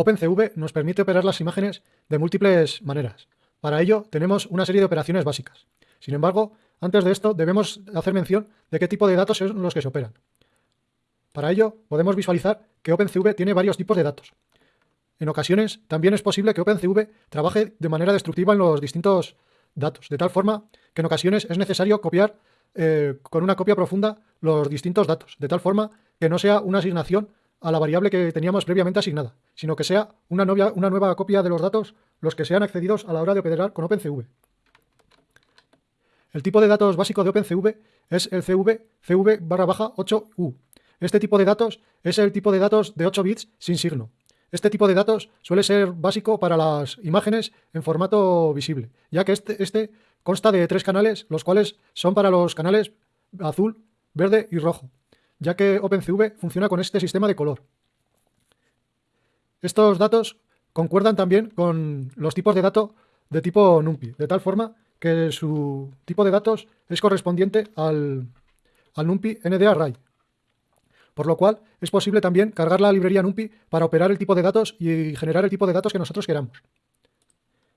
OpenCV nos permite operar las imágenes de múltiples maneras. Para ello tenemos una serie de operaciones básicas. Sin embargo, antes de esto debemos hacer mención de qué tipo de datos son los que se operan. Para ello podemos visualizar que OpenCV tiene varios tipos de datos. En ocasiones también es posible que OpenCV trabaje de manera destructiva en los distintos datos, de tal forma que en ocasiones es necesario copiar eh, con una copia profunda los distintos datos, de tal forma que no sea una asignación a la variable que teníamos previamente asignada, sino que sea una, nueva copia de los datos los que sean accedidos a la hora de operar con OpenCV. El tipo de datos básico de OpenCV es el CV, CV barra baja 8U. Este tipo de datos es el tipo de datos de 8 bits sin signo. Este tipo de datos suele ser básico para las imágenes en formato visible, ya que este, este consta de tres canales, los cuales son para los canales azul, verde y rojo ya que OpenCV funciona con este sistema de color. Estos datos concuerdan también con los tipos de datos de tipo NumPy, de tal forma que su tipo de datos es correspondiente al, al NumPy NDArray. Por lo cual es posible también cargar la librería NumPy para operar el tipo de datos y generar el tipo de datos que nosotros queramos.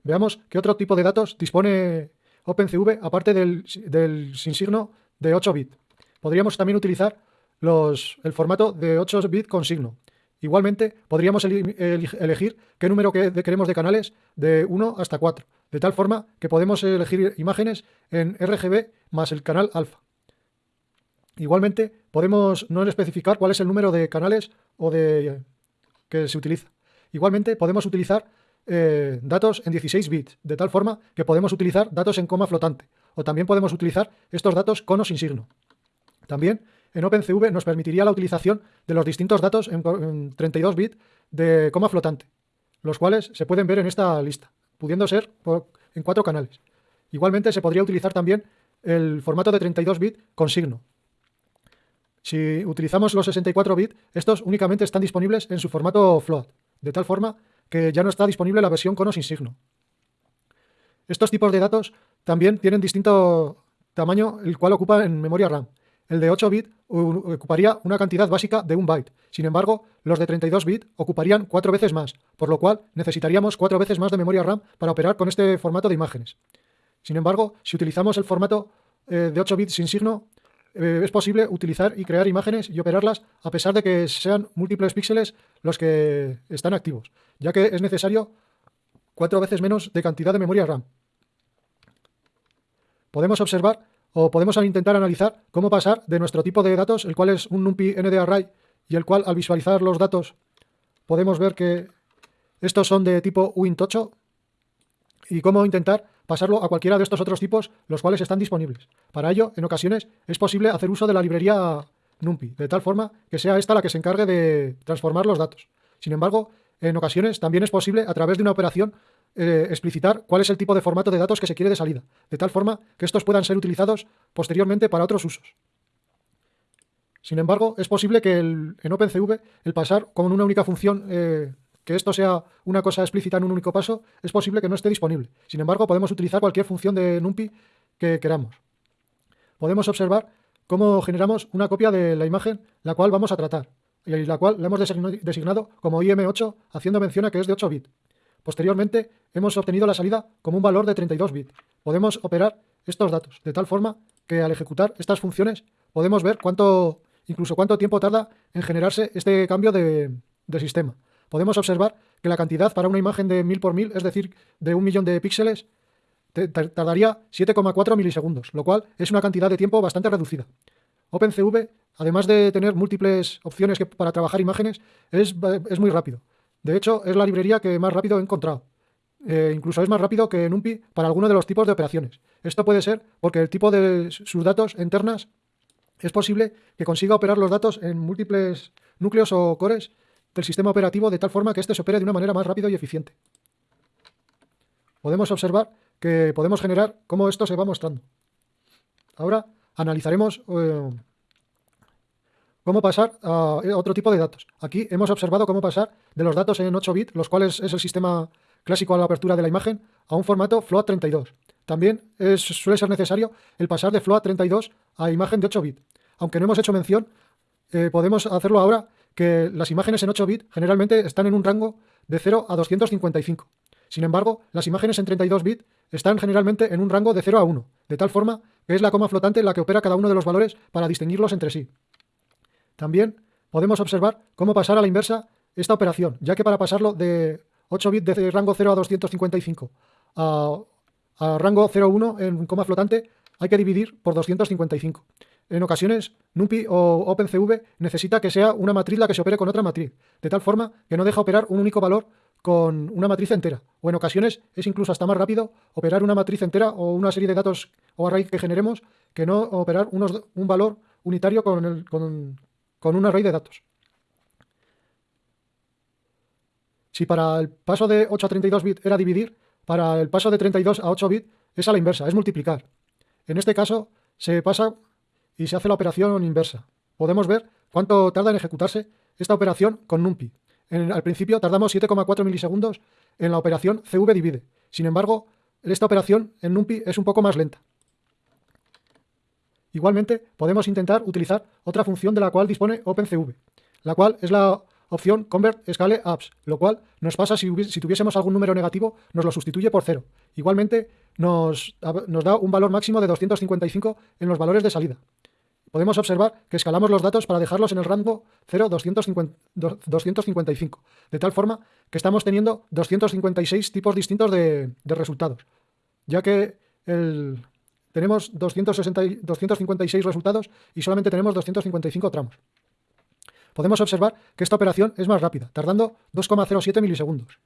Veamos qué otro tipo de datos dispone OpenCV aparte del, del sin signo de 8 bit. Podríamos también utilizar el formato de 8 bits con signo. Igualmente, podríamos elegir qué número queremos de canales de 1 hasta 4, de tal forma que podemos elegir imágenes en RGB más el canal alfa. Igualmente, podemos no especificar cuál es el número de canales o de que se utiliza. Igualmente, podemos utilizar eh, datos en 16 bits, de tal forma que podemos utilizar datos en coma flotante, o también podemos utilizar estos datos con o sin signo. También en OpenCV nos permitiría la utilización de los distintos datos en, 32 bits de coma flotante, los cuales se pueden ver en esta lista, pudiendo ser en cuatro canales. Igualmente se podría utilizar también el formato de 32 bits con signo. Si utilizamos los 64 bits, estos únicamente están disponibles en su formato float, de tal forma que ya no está disponible la versión con o sin signo. Estos tipos de datos también tienen distinto tamaño, el cual ocupa en memoria RAM. El de 8 bits ocuparía una cantidad básica de un byte. Sin embargo, los de 32 bits ocuparían cuatro veces más, por lo cual necesitaríamos cuatro veces más de memoria RAM para operar con este formato de imágenes. Sin embargo, si utilizamos el formato eh, de 8 bits sin signo, eh, es posible utilizar y crear imágenes y operarlas a pesar de que sean múltiples píxeles los que están activos, ya que es necesario cuatro veces menos de cantidad de memoria RAM. Podemos observar o podemos intentar analizar cómo pasar de nuestro tipo de datos, el cual es un NumPy NDArray, y el cual al visualizar los datos podemos ver que estos son de tipo Win8, y cómo intentar pasarlo a cualquiera de estos otros tipos, los cuales están disponibles. Para ello, en ocasiones, es posible hacer uso de la librería NumPy, de tal forma que sea esta la que se encargue de transformar los datos. Sin embargo, en ocasiones también es posible, a través de una operación, eh, explicitar cuál es el tipo de formato de datos que se quiere de salida, de tal forma que estos puedan ser utilizados posteriormente para otros usos. Sin embargo, es posible que en OpenCV el pasar con una única función, eh, que esto sea una cosa explícita en un único paso, es posible que no esté disponible. Sin embargo, podemos utilizar cualquier función de NumPy que queramos. Podemos observar cómo generamos una copia de la imagen la cual vamos a tratar, y la cual la hemos designado como IM8, haciendo mención a que es de 8 bits. Posteriormente, hemos obtenido la salida como un valor de 32 bits. Podemos operar estos datos, de tal forma que al ejecutar estas funciones podemos ver cuánto, incluso cuánto tiempo tarda en generarse este cambio de, sistema. Podemos observar que la cantidad para una imagen de 1000 por 1000, es decir, de un millón de píxeles, tardaría 7,4 milisegundos, lo cual es una cantidad de tiempo bastante reducida. OpenCV, además de tener múltiples opciones para trabajar imágenes, es, es muy rápido. De hecho, es la librería que más rápido he encontrado. Eh, incluso es más rápido que NumPy para alguno de los tipos de operaciones. Esto puede ser porque el tipo de sus datos internas es posible que consiga operar los datos en múltiples núcleos o cores del sistema operativo de tal forma que éste se opere de una manera más rápida y eficiente. Podemos observar que podemos generar cómo esto se va mostrando. Ahora analizaremos eh, cómo pasar a otro tipo de datos. Aquí hemos observado cómo pasar de los datos en 8 bits, los cuales es el sistema clásico a la apertura de la imagen, a un formato float 32. También suele ser necesario el pasar de float 32 a imagen de 8 bits. Aunque no hemos hecho mención, eh, podemos hacerlo ahora que las imágenes en 8 bits generalmente están en un rango de 0 a 255. Sin embargo, las imágenes en 32 bits están generalmente en un rango de 0 a 1, de tal forma que es la coma flotante la que opera cada uno de los valores para distinguirlos entre sí. También podemos observar cómo pasar a la inversa esta operación, ya que para pasarlo de 8 bits de rango 0 a 255 a, a rango 0,1 en coma flotante hay que dividir por 255. En ocasiones, NumPy o OpenCV necesita que sea una matriz la que se opere con otra matriz, de tal forma que no deja operar un único valor con una matriz entera. O en ocasiones es incluso hasta más rápido operar una matriz entera o una serie de datos o array que generemos que no operar un valor unitario con, con un array de datos. Si para el paso de 8 a 32 bits era dividir, para el paso de 32 a 8 bits es a la inversa, es multiplicar. En este caso se pasa y se hace la operación inversa. Podemos ver cuánto tarda en ejecutarse esta operación con NumPy. al principio tardamos 7,4 milisegundos en la operación CV divide. Sin embargo, esta operación en NumPy es un poco más lenta. Igualmente, podemos intentar utilizar otra función de la cual dispone OpenCV, la cual es la opción Convert Scale Apps, lo cual nos pasa si, tuviésemos algún número negativo, nos lo sustituye por cero. Igualmente, nos, da un valor máximo de 255 en los valores de salida. Podemos observar que escalamos los datos para dejarlos en el rango 0, 255, de tal forma que estamos teniendo 256 tipos distintos de, resultados, ya que tenemos 256 resultados y solamente tenemos 255 tramos podemos observar que esta operación es más rápida, tardando 2,07 milisegundos.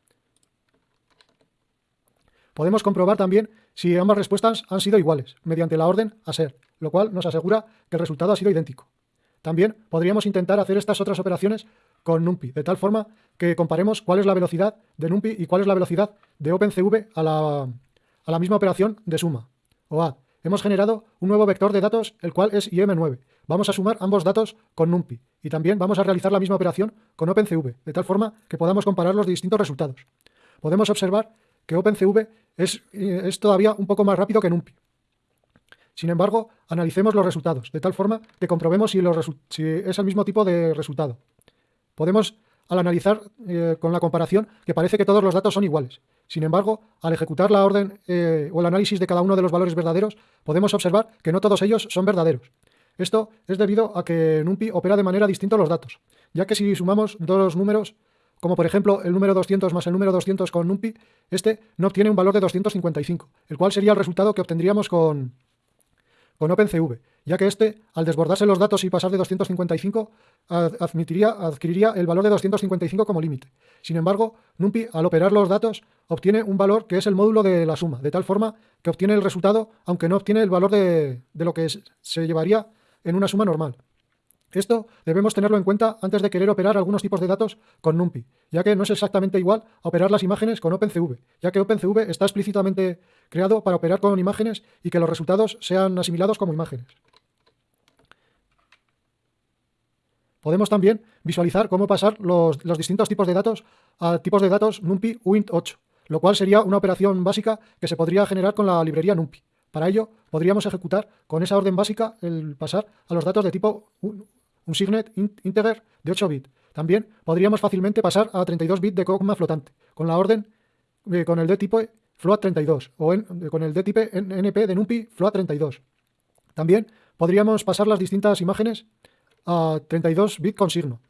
Podemos comprobar también si ambas respuestas han sido iguales, mediante la orden a ser, lo cual nos asegura que el resultado ha sido idéntico. También podríamos intentar hacer estas otras operaciones con NumPy, de tal forma que comparemos cuál es la velocidad de NumPy y cuál es la velocidad de OpenCV a la, a la misma operación de suma o add. Hemos generado un nuevo vector de datos, el cual es IM9. Vamos a sumar ambos datos con NumPy y también vamos a realizar la misma operación con OpenCV, de tal forma que podamos comparar los distintos resultados. Podemos observar que OpenCV es, es todavía un poco más rápido que NumPy. Sin embargo, analicemos los resultados, de tal forma que comprobemos si, si es el mismo tipo de resultado. Podemos al analizar eh, con la comparación que parece que todos los datos son iguales. Sin embargo, al ejecutar la orden eh, o el análisis de cada uno de los valores verdaderos, podemos observar que no todos ellos son verdaderos. Esto es debido a que NumPy opera de manera distinta los datos, ya que si sumamos dos números, como por ejemplo el número 200 más el número 200 con NumPy, este no obtiene un valor de 255, el cual sería el resultado que obtendríamos con, con OpenCV, ya que este, al desbordarse los datos y pasar de 255, admitiría, adquiriría el valor de 255 como límite. Sin embargo, NumPy, al operar los datos, obtiene un valor que es el módulo de la suma, de tal forma que obtiene el resultado, aunque no obtiene el valor de, de lo que se llevaría en una suma normal. Esto debemos tenerlo en cuenta antes de querer operar algunos tipos de datos con NumPy, ya que no es exactamente igual a operar las imágenes con OpenCV, ya que OpenCV está explícitamente creado para operar con imágenes y que los resultados sean asimilados como imágenes. Podemos también visualizar cómo pasar los, distintos tipos de datos a tipos de datos NumPy uint8, lo cual sería una operación básica que se podría generar con la librería NumPy. Para ello, podríamos ejecutar con esa orden básica el pasar a los datos de tipo un signet integer de 8 bits. También podríamos fácilmente pasar a 32 bits de coma flotante, con la orden eh, con el de tipo float32 o con el de tipo np de numpy float32. También podríamos pasar las distintas imágenes a 32 bits con signo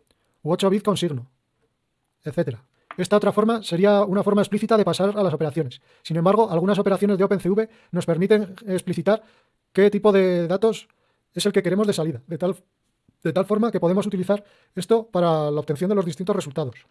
u 8 bits con signo, etc. Esta otra forma sería una forma explícita de pasar a las operaciones. Sin embargo, algunas operaciones de OpenCV nos permiten explicitar qué tipo de datos es el que queremos de salida, de tal de tal forma que podemos utilizar esto para la obtención de los distintos resultados.